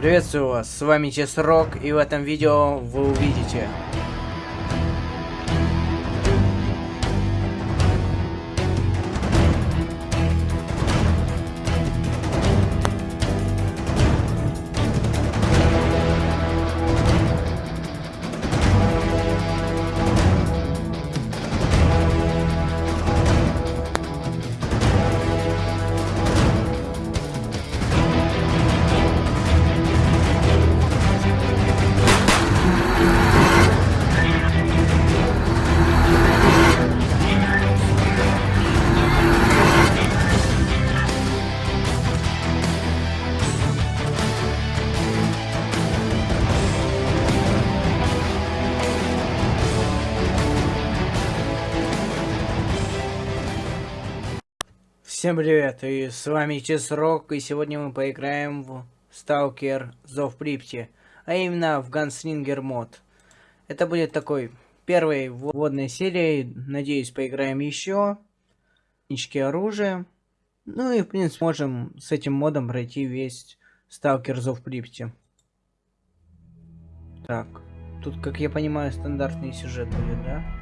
Приветствую вас, с вами Чесрок, и в этом видео вы увидите Всем привет, и с вами Чесрок, и сегодня мы поиграем в Сталкер Зов Припти, а именно в Ганслингер мод. Это будет такой первой вводной серией, надеюсь поиграем еще. Нички оружия. Ну и в принципе можем с этим модом пройти весь Сталкер Зов Припти. Так, тут, как я понимаю, стандартный сюжет будет, да?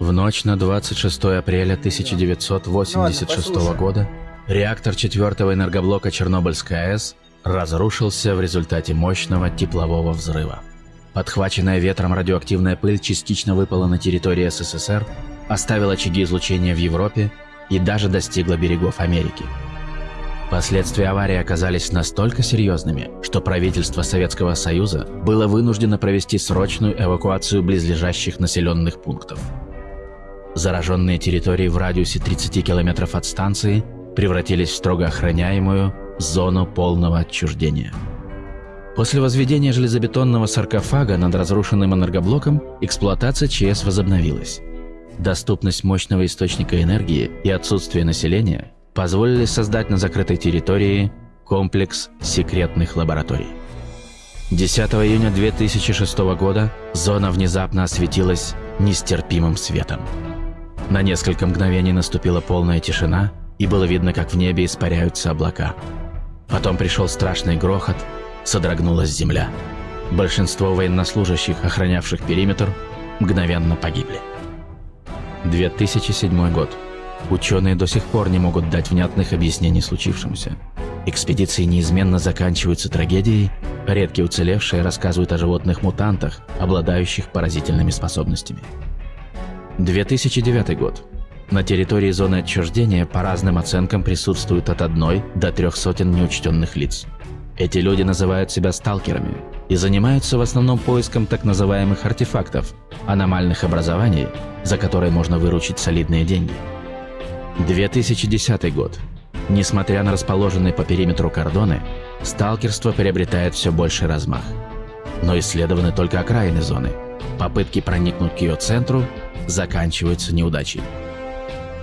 В ночь на 26 апреля 1986 года реактор четвертого энергоблока Чернобыльской АЭС разрушился в результате мощного теплового взрыва. Подхваченная ветром радиоактивная пыль частично выпала на территории СССР, оставила очаги излучения в Европе и даже достигла берегов Америки. Последствия аварии оказались настолько серьезными, что правительство Советского Союза было вынуждено провести срочную эвакуацию близлежащих населенных пунктов. Зараженные территории в радиусе 30 километров от станции превратились в строго охраняемую зону полного отчуждения. После возведения железобетонного саркофага над разрушенным энергоблоком эксплуатация ЧС возобновилась. Доступность мощного источника энергии и отсутствие населения позволили создать на закрытой территории комплекс секретных лабораторий. 10 июня 2006 года зона внезапно осветилась нестерпимым светом. На несколько мгновений наступила полная тишина, и было видно, как в небе испаряются облака. Потом пришел страшный грохот, содрогнулась земля. Большинство военнослужащих, охранявших периметр, мгновенно погибли. 2007 год. Ученые до сих пор не могут дать внятных объяснений случившемуся. Экспедиции неизменно заканчиваются трагедией, редкие уцелевшие рассказывают о животных-мутантах, обладающих поразительными способностями. 2009 год. На территории зоны отчуждения по разным оценкам присутствуют от одной до трех сотен неучтенных лиц. Эти люди называют себя сталкерами и занимаются в основном поиском так называемых артефактов, аномальных образований, за которые можно выручить солидные деньги. 2010 год. Несмотря на расположенные по периметру кордоны, сталкерство приобретает все больший размах. Но исследованы только окраины зоны. Попытки проникнуть к ее центру заканчиваются неудачей.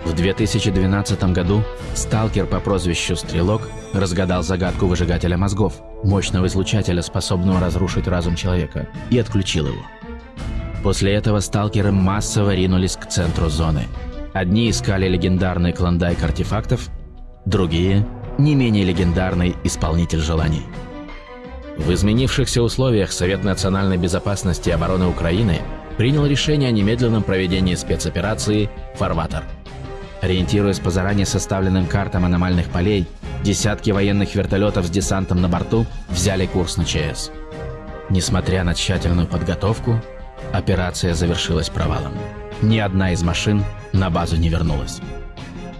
В 2012 году сталкер по прозвищу Стрелок разгадал загадку выжигателя мозгов, мощного излучателя, способного разрушить разум человека, и отключил его. После этого сталкеры массово ринулись к центру зоны. Одни искали легендарный клондайк артефактов, другие – не менее легендарный исполнитель желаний. В изменившихся условиях Совет национальной безопасности и обороны Украины – принял решение о немедленном проведении спецоперации «Фарватер». Ориентируясь по заранее составленным картам аномальных полей, десятки военных вертолетов с десантом на борту взяли курс на ЧС. Несмотря на тщательную подготовку, операция завершилась провалом. Ни одна из машин на базу не вернулась.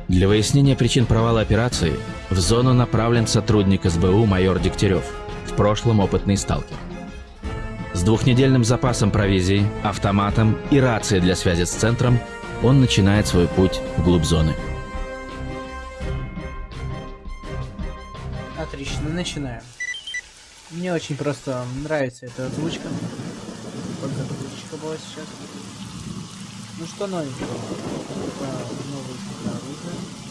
Для выяснения причин провала операции в зону направлен сотрудник СБУ майор Дегтярев, в прошлом опытный сталкер. С двухнедельным запасом провизии, автоматом и рацией для связи с центром он начинает свой путь вглубь зоны. Отлично, начинаем. Мне очень просто нравится эта озвучка. Только озвучка была сейчас. Ну что новенького? Новый оружие.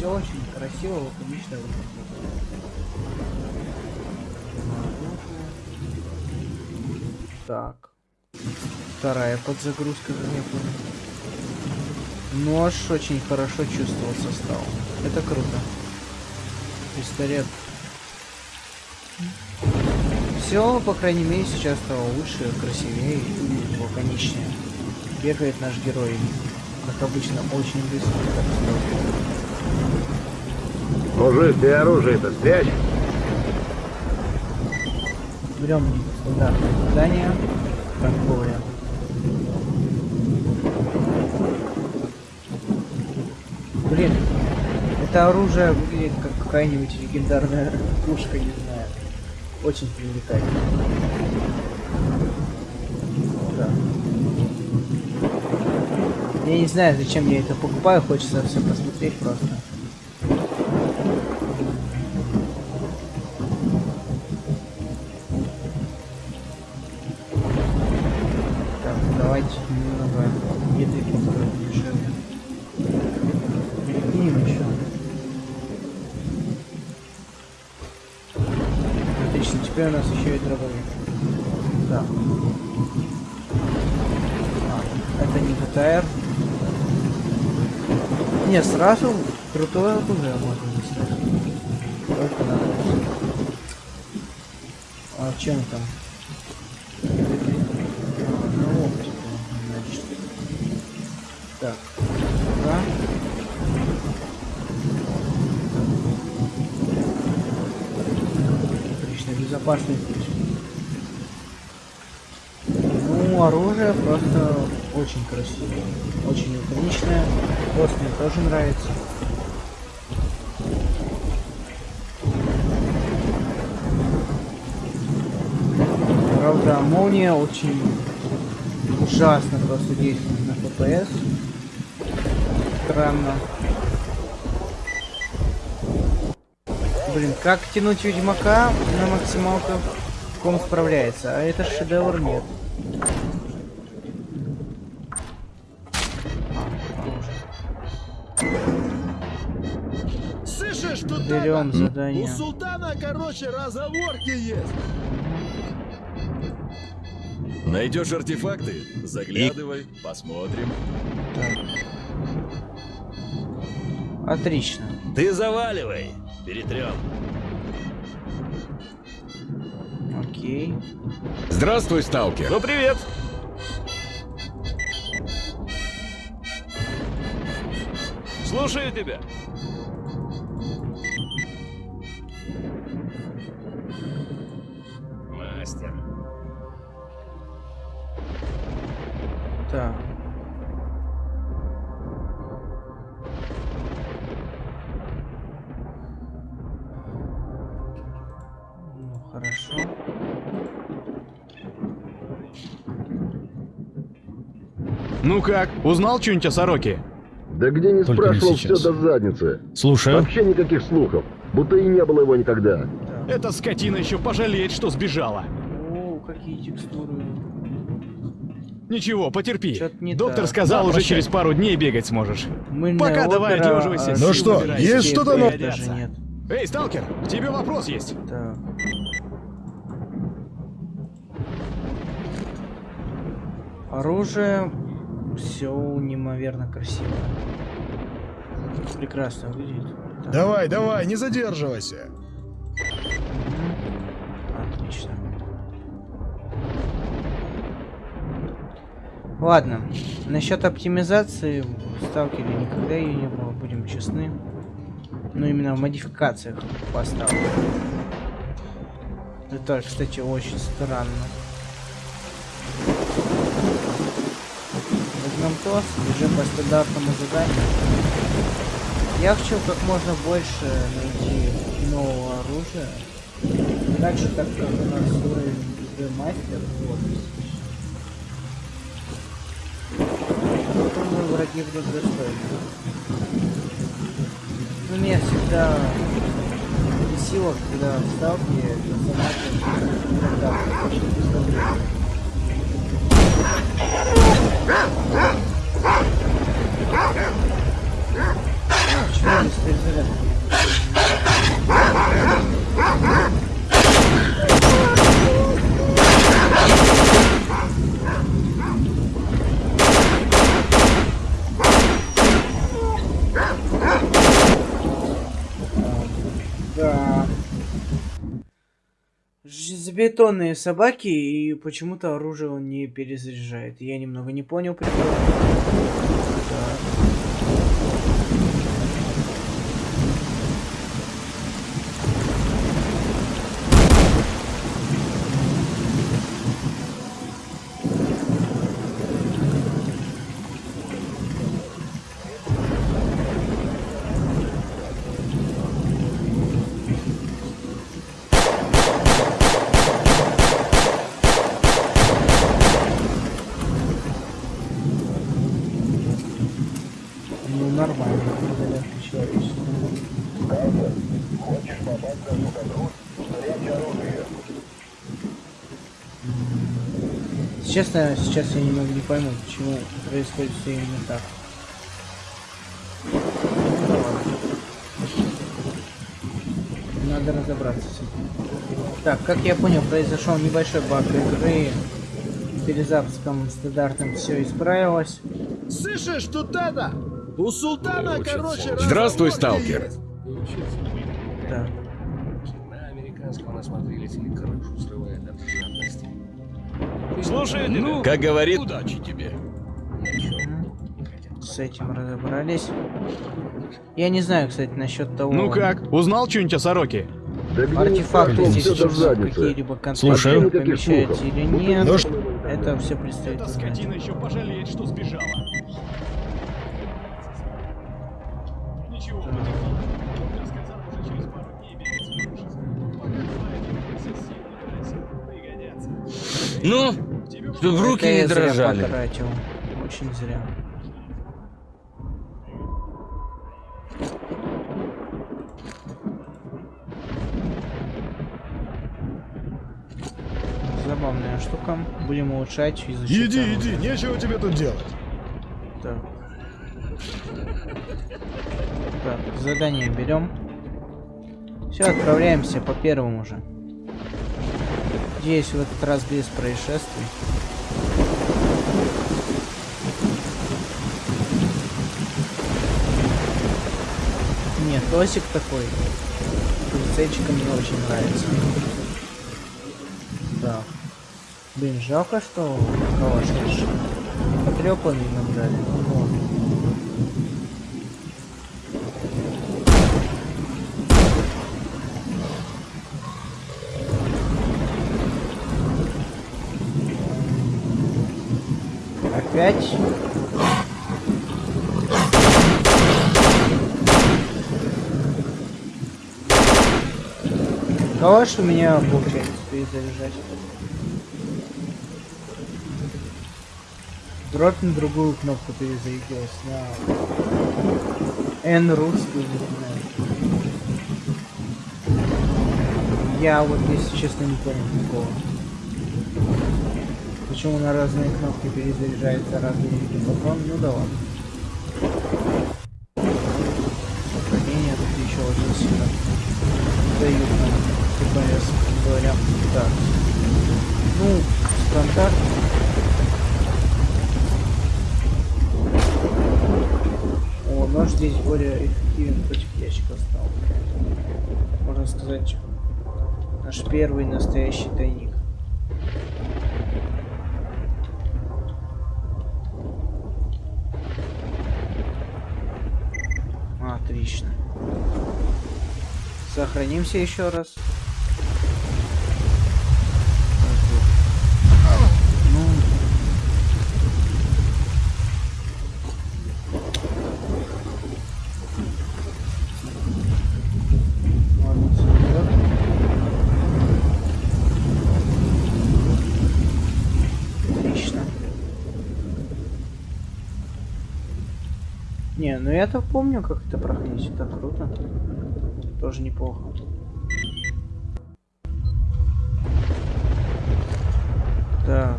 Все очень красиво, лаконично выглядит. Так. Вторая подзагрузка, как я понял. Нож очень хорошо чувствовался стал. Это круто. Пистолет. Все, по крайней мере, сейчас стало лучше, красивее и лаконичнее. Бегает наш герой, как обычно, очень быстро. Мужик, ты оружие-то спрячь. Берем стандартное задание. Торговля. Блин, это оружие выглядит как какая-нибудь легендарная пушка, не знаю. Очень привлекательно. Да. Я не знаю, зачем я это покупаю, хочется все посмотреть просто. Так, давайте немного еды построим дешевле. Перекинем еще. Отлично, теперь у нас еще и дробовик. Так. А, это не ГТР. Не, сразу крутое оружие можно достать. А чем там? Так. Да. Отлично, безопасный путь. Ну, оружие просто очень красивое. Очень лаконичное. Хвост мне тоже нравится. Правда, молния очень ужасно просто действует на FPS. Странно. Блин, как тянуть Ведьмака на максималках? Ком справляется, а это шедевр нет. Тут Берем задание. У султана, короче, разговорки есть. Найдешь артефакты? Заглядывай, посмотрим. Отлично. Ты заваливай, перетрем. Окей. Здравствуй, сталкер. Ну, привет. Слушаю тебя. Так. Ну, хорошо. Ну как, узнал что-нибудь о сороке? Да где не Только не спрашивал, все сейчас. до задницы. Слушаю. Вообще никаких слухов. Будто и не было его никогда. Эта скотина еще пожалеет, что сбежала. О, какие текстуры. Ничего, потерпи. Не Доктор так. сказал, Да, уже прощай. через пару дней бегать сможешь. Мыльная Пока давай опера, а сил сил что, есть что-то нет. Эй, сталкер, к тебе вопрос есть. Так. Оружие все неимоверно красиво. Прекрасно выглядит. Так, Давай, давай, не задерживайся. Ладно, насчет оптимизации в сталкере никогда ее не было, будем честны. Но именно в модификациях поставлю. Это, кстати, очень странно. Возьмем то, бежим по стандартному заданию. Я хочу как можно больше найти нового оружия. Так же, так как у нас уровень мастер, вот. Враги будут достойны. Ну, меня всегда бесило, когда в сталке персонажи иногда очень быстро Железобетонные собаки, и почему-то оружие он не перезаряжает. Я немного не понял прикол. Так. Честно, сейчас я немного не пойму, почему происходит все именно так. Надо разобраться с этим. Так, как я понял, произошел небольшой баг игры. Перед запуском стандартным все исправилось. Слышишь, тут это? У султана, короче, Здравствуй, сталкер. есть. Или крышу срывает от жадности. Слушай, Ну, как говорит, Удачи тебе. С этим разобрались. Я не знаю, кстати, насчет того... Ну как, узнал что-нибудь о сороке? Да Артефакты здесь еще какие-либо контакты помещаются или Будто нет. его Это все предстоит Эта скотина еще пожалеет, что сбежала. Ничего, потихоньку. Ну, в руки Это не зря дрожали. потратил. Очень зря. Забавная штука. Будем улучшать, изучать. Иди, оружие. иди, нечего тебе тут делать. Так. Так, задание берем. Все, отправляемся по первому же. Надеюсь, в этот раз без происшествий. Нет, Тосик такой. Полицейчика мне очень нравится. Так. Блин, жалко, что калаш потрепанный нам дали. Вот. Опять? Калаш у меня получается перезаряжать. Дробь на другую кнопку перезарядилась. На N русскую напоминаю. Я вот, если честно, не понял такого. Почему на разные кнопки перезаряжается разные виды патрон? Ну ладно. Сохранение тут еще очень сильно дают нам ТПС, говоря. Так. Ну, стандарт. О, нож здесь более эффективен против ящика стал. Можно сказать, наш первый настоящий тайник. Отлично. Сохранимся еще раз. Не, ну я-то помню, как это проходить. Это круто. Тоже неплохо. Так.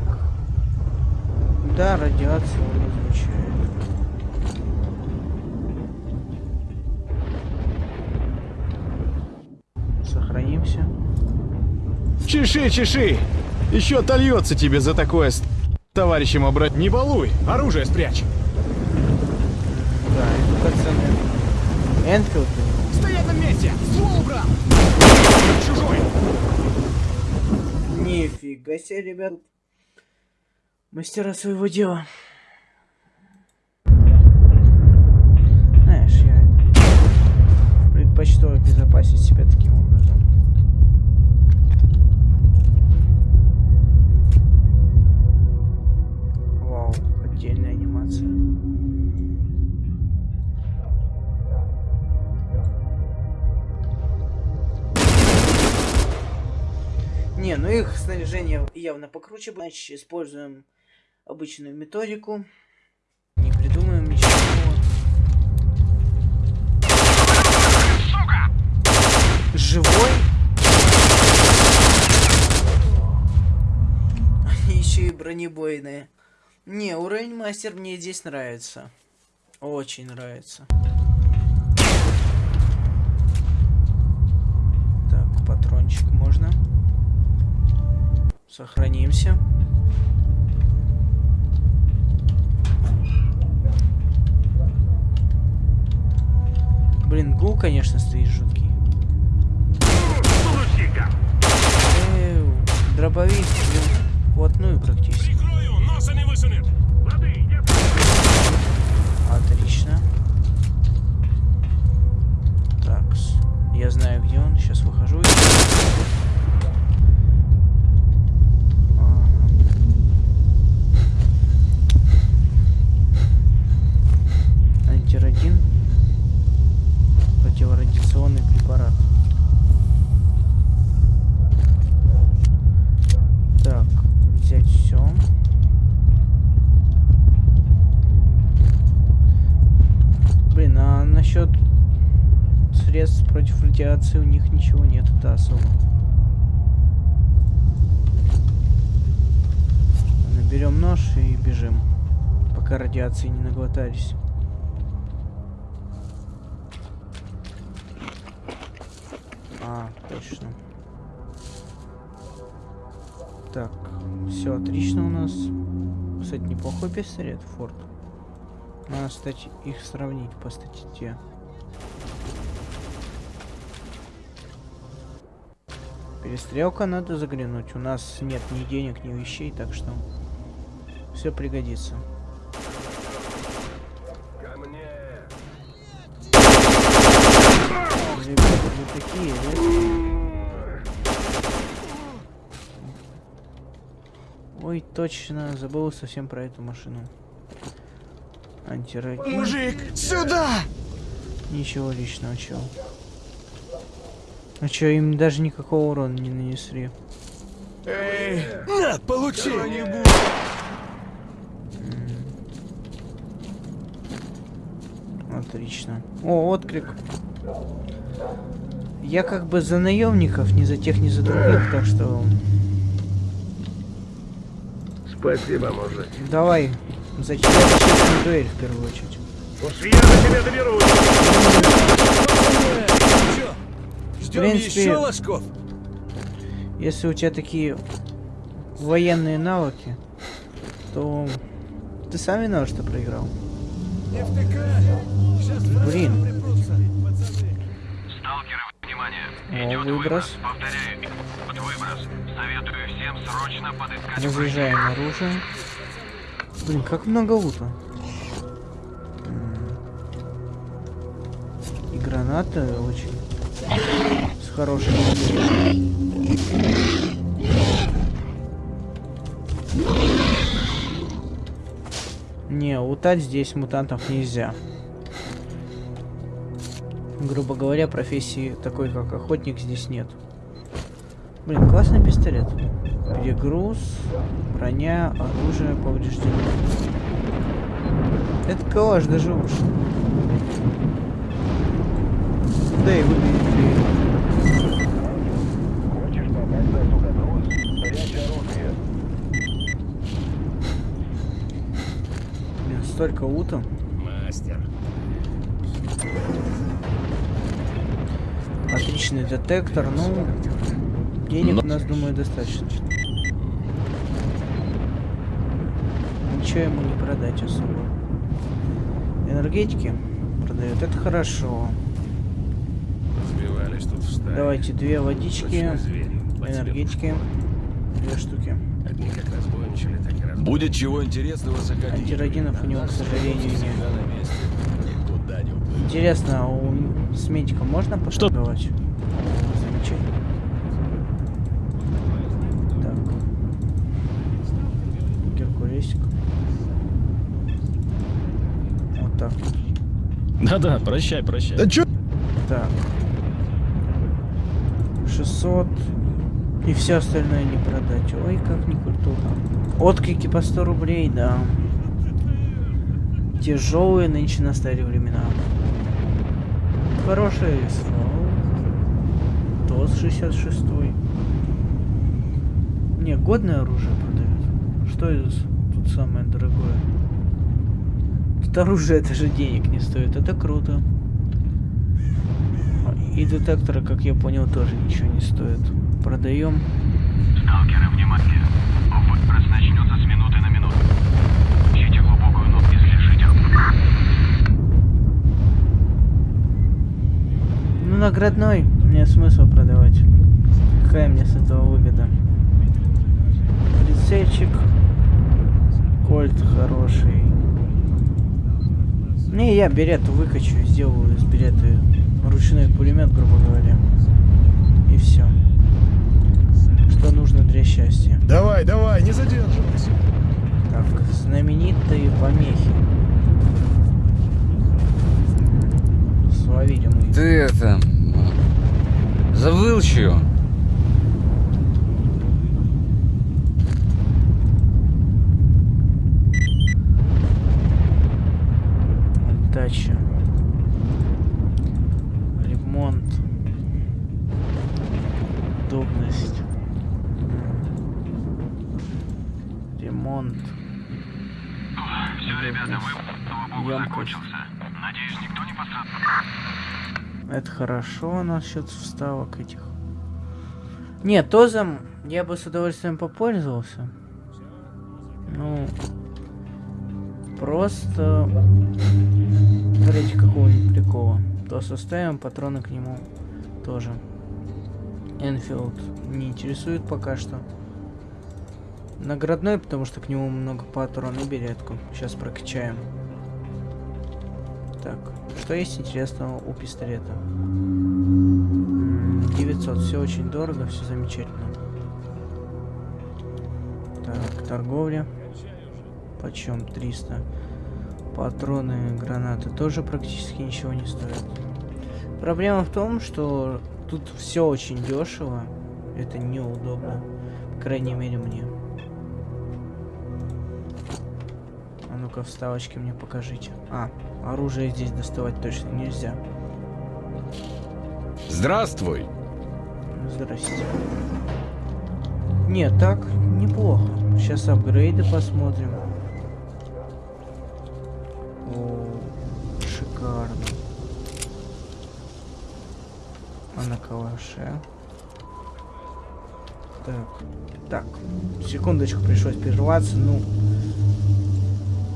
Да, радиацию он излучает. Сохранимся. Чеши, чеши! Еще отольется тебе за такое с товарищем обрать. Не балуй, оружие спрячь. Да, это пацаны. Энфилд. На месте! Ствол убрал! Чужой! Нифига себе, ребят. Мастера своего дела. Знаешь, я предпочту обезопасить себя таким образом. Вау, отдельная анимация. Не, ну их снаряжение явно покруче, значит, используем обычную методику. Не придумаем ничего. Живой? Они еще и бронебойные. Не, уровень мастер мне здесь нравится. Очень нравится. Так, патрончик можно. Сохранимся. Блин, гул, конечно, стоит жуткий. Эу, дробовик, блин, вплотную практически. Отлично. Так, я знаю, где он. Сейчас выхожу. Ага. Противорадиационный препарат. Так, взять все. Блин, а насчет средств против радиации у них ничего нет, это особо. Наберем нож и бежим, пока радиации не наглотались. А, точно. Так, все отлично у нас. Кстати, неплохой пистолет, Форд. Надо, кстати, их сравнить по статье. Перестрелка надо заглянуть. У нас нет ни денег, ни вещей, так что все пригодится. Ко мне. Ребята, вы такие, редкие. Ой, точно, забыл совсем про эту машину. Антирадин. Мужик, сюда! Ничего личного, чел. А чё, им даже никакого урона не нанесли. Эй, на, получи! Отлично. О, отклик. Я как бы за наемников, ни за тех, ни за других, так что Спасибо, мужик. давай за тебя честную дуэль в первую очередь. Уж я до тебя доберусь. Ждем принципе- еще ложков. Если у тебя такие военные навыки, то ты сам виноват, что проиграл. Блин. О, выброс. Повторяю, выброс. Советую всем срочно подыскать Разряжаем оружие. Блин, как много лута. И гранаты очень с хорошей Не, лутать здесь мутантов нельзя. Грубо говоря, профессии такой, как охотник, здесь нет. Блин, классный пистолет. Перегруз, броня, оружие повреждено. Это калаш даже лучше. Да и выглядит. Блин, столько лута. Мастер. Отличный детектор, ну... Денег у нас, думаю, достаточно. Ничего ему не продать особо. Энергетики продает, это хорошо. Разбивались тут в стае. Давайте две водички, энергетики. Две штуки. Одни как разбойничали, так и разбойничали. Будет чего интересного заходить. Антиродинов у него, к сожалению, нет. Интересно, а у с медиком можно поторговать? Замечательно. Так. Геркулесик. Вот так. Да-да, прощай, прощай. Да чё? Так. 600. И все остальное не продать. Ой, как не культурно. Отклики по 100 рублей, да. Тяжелые нынче настали времена. Хороший СВО. ТОС 66. Не, годное оружие продают. Что из тут самое дорогое? Тут оружие даже денег не стоит. Это круто. И детекторы, как я понял, тоже ничего не стоят. Продаем. Сталкеры, внимание. Выброс начнется с минуты на минуту. Ищите глубокую ногу и слежите. Ну, наградной. Мне смысл продавать. Какая мне с этого выгода? Прицельчик. Кольт хороший. Не, я берет выкачу, сделаю из берета ручной пулемет, грубо говоря. И все. Что нужно для счастья. Давай, давай, не задерживайся. Так, знаменитые помехи. Словили мы. Ты это... Забыл чё? Хорошо насчет вставок этих. Нет, тозом я бы с удовольствием попользовался. Ну, просто ради какого-нибудь прикола. То составим патроны к нему тоже. Энфилд не интересует пока что. Наградной, потому что к нему много патрон и беретку. Сейчас прокачаем. Так, что есть интересного у пистолета? М, 900, все очень дорого, все замечательно. Так, торговля. Почем 300. Патроны, гранаты тоже практически ничего не стоят. Проблема в том, что тут все очень дешево. Это неудобно. По крайней мере мне. А ну-ка, вставочки мне покажите. А, оружие здесь доставать точно нельзя. Здравствуй. Здрасте. Нет, так неплохо. Сейчас апгрейды посмотрим. О, шикарно. А на калаше? Так, так, секундочку, пришлось прерваться, ну...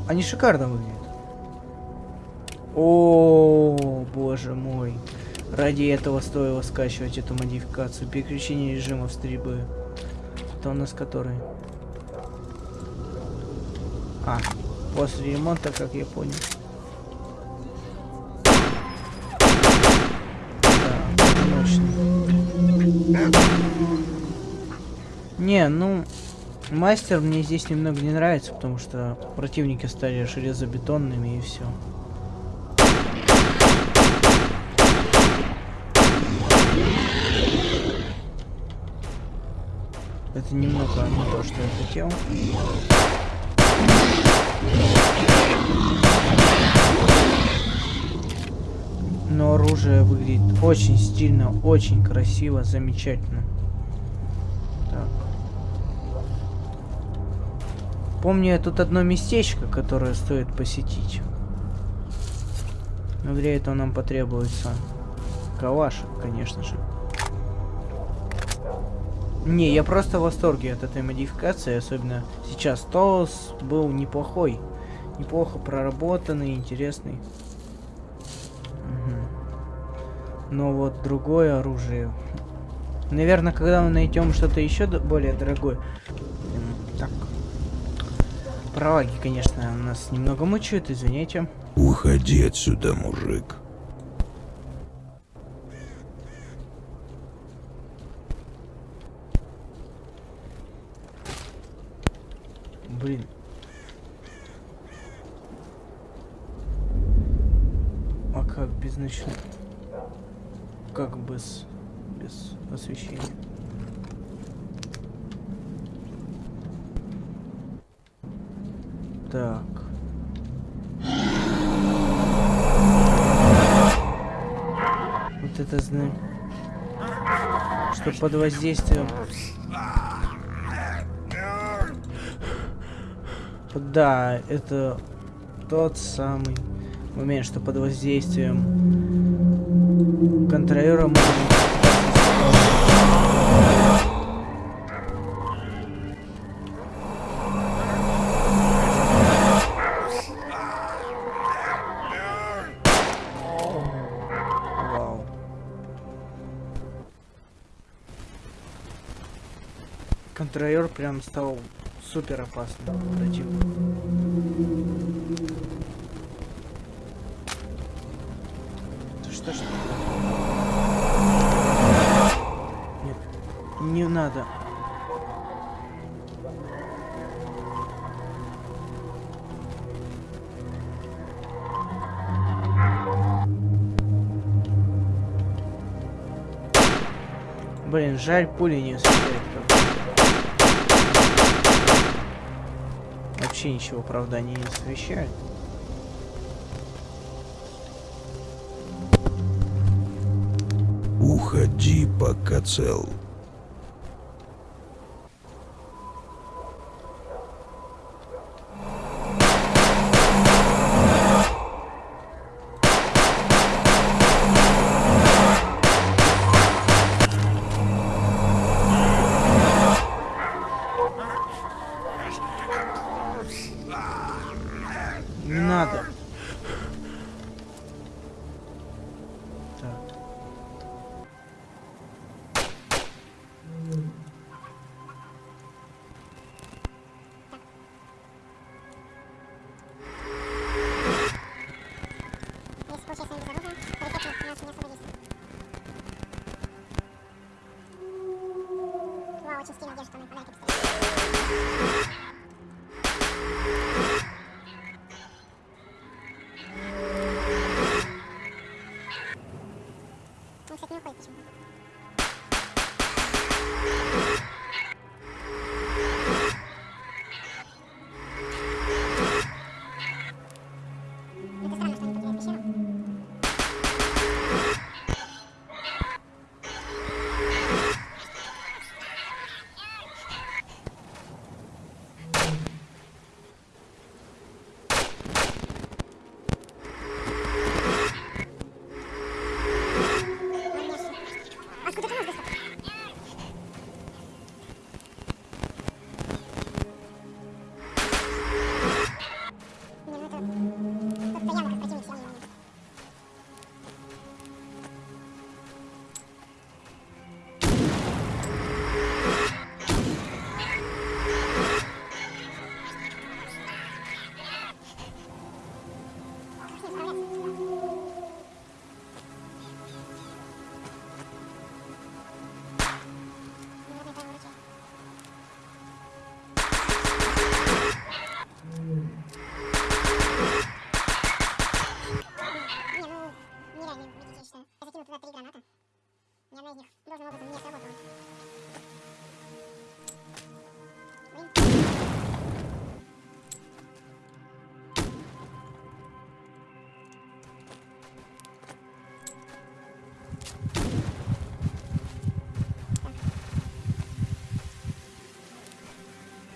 Они шикарно выглядят. О, боже мой. Ради этого стоило скачивать эту модификацию. Переключение режимов стрельбы. Это у нас который? А, после ремонта, как я понял. Так, мощный. Не, ну, мастер мне здесь немного не нравится, потому что противники стали железобетонными и все. Это немного не то, что я хотел. Но оружие выглядит очень стильно, очень красиво, замечательно. Так. Помню я тут одно местечко, которое стоит посетить. Но для этого нам потребуется калашик, конечно же. Не, я просто в восторге от этой модификации, особенно сейчас. Толс был неплохой. Неплохо проработанный, интересный. Мгм. Но вот другое оружие Наверное, когда мы найдем что-то еще более дорогое. Так. Пролаги, конечно, нас немного мучают, извините. Уходи отсюда, мужик. Блин. А как без ночных? Как без... без освещения? Так. Вот это знаю. Что под воздействием... Да, это тот самый момент, что под воздействием контролера можно... Контролер прям стал супер опасным противником. Да Что ж? Нет, не надо. Блин, жаль, пули не успевает. Вообще ничего, правда, они не освещают. Уходи, пока цел. Должным образом не сработала.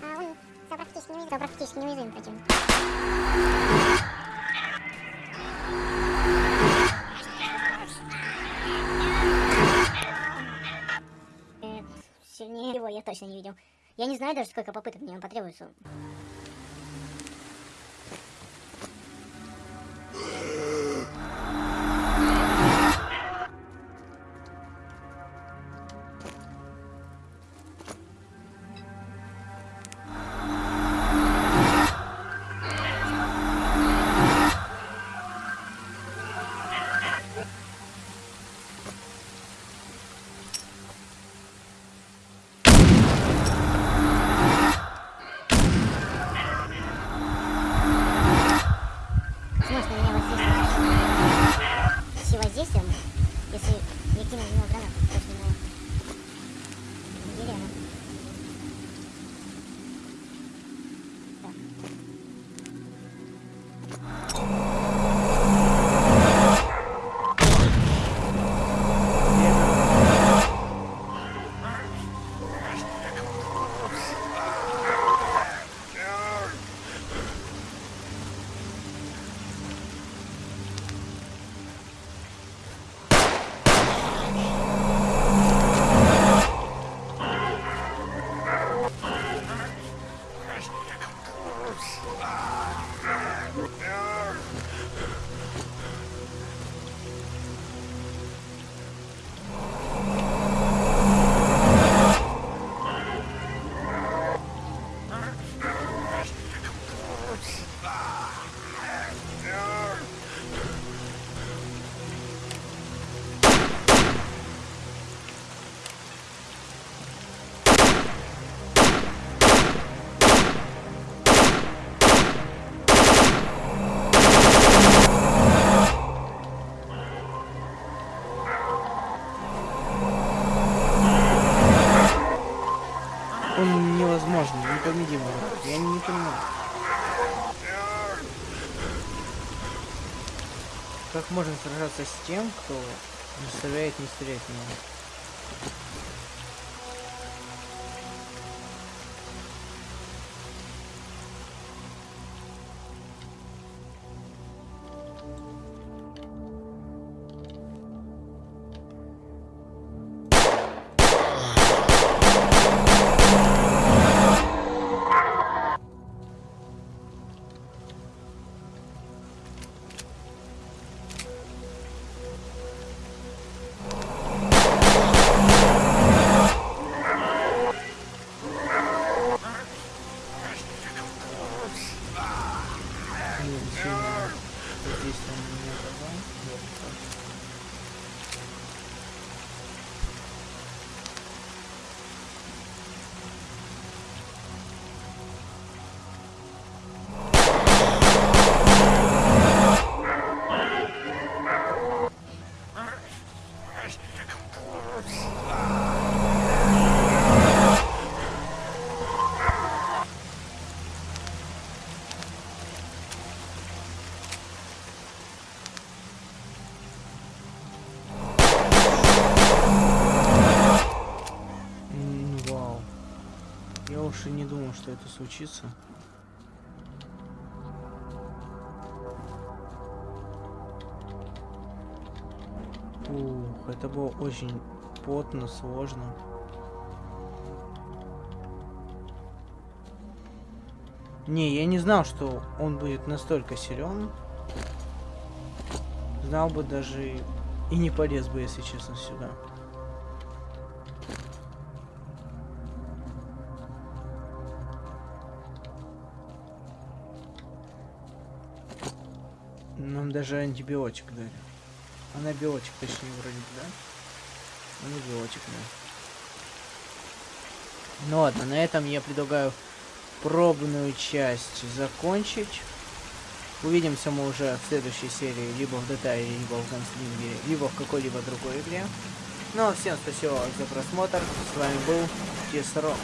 Блин. А он стал практически неуязвим, стал практически неуязвим противник. Я не знаю даже, сколько попыток мне потребуется. Можно сражаться с тем, кто заставляет не стрелять в него? Думал, что это случится. Ух, это было очень потно, сложно. Не, я не знал, что он будет настолько силен. Знал бы даже и не полез бы, если честно, сюда. Даже антибиотик дали. Анабиотик, точнее, вроде бы, да? Анабиотик, да. Ну ладно, на этом я предлагаю пробную часть закончить. Увидимся мы уже в следующей серии, либо в Детае, либо в Ганслинге, либо в какой-либо другой игре. Ну а всем спасибо за просмотр. С вами был Тесро.